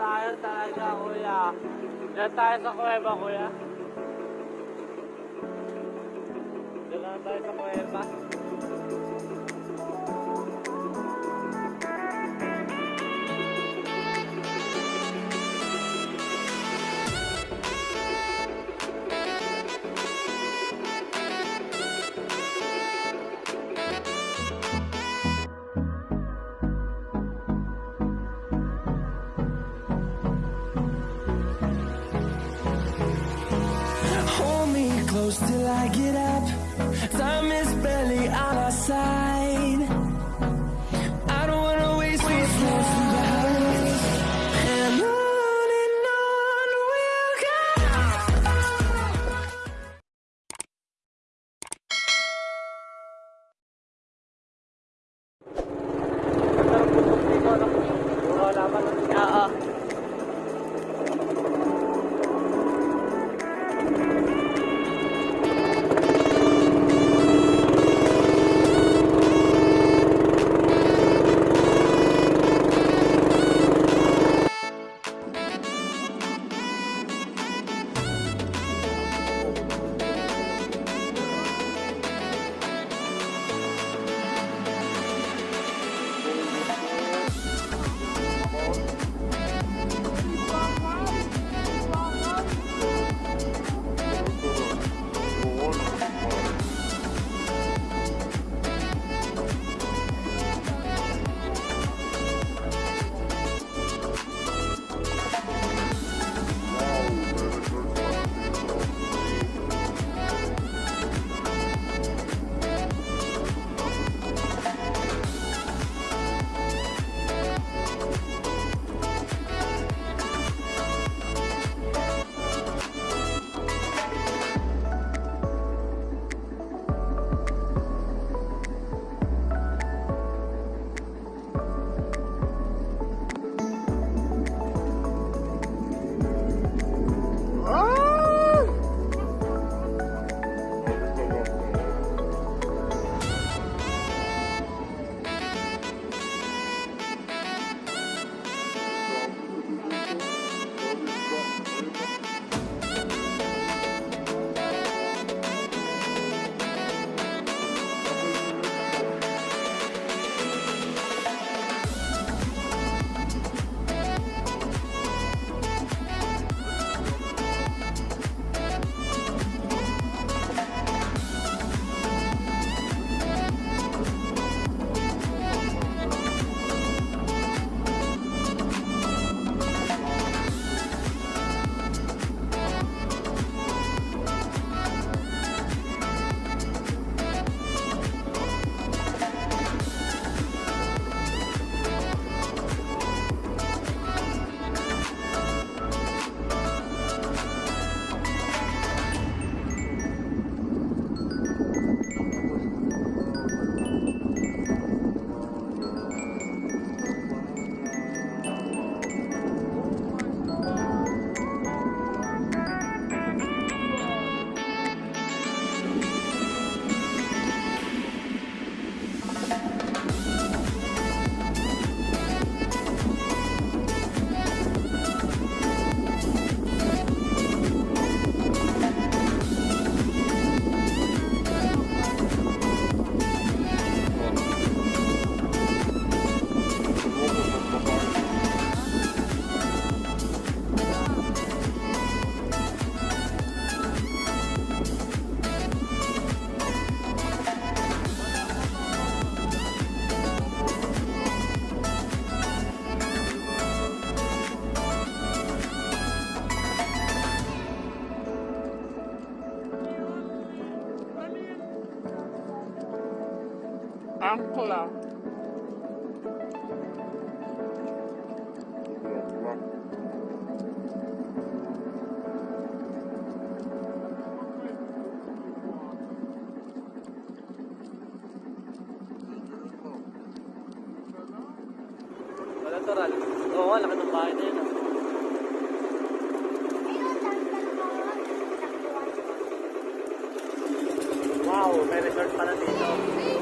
tayo talaga, kuya. Diyan tayo sa kuweba, kuya. Diyan tayo sa kuweba. Close till I get up. Time is barely on our side. Angkla. Wala to, Ral. Oo, laki ng bahay na yun. ah. Wow, may resort pala dito.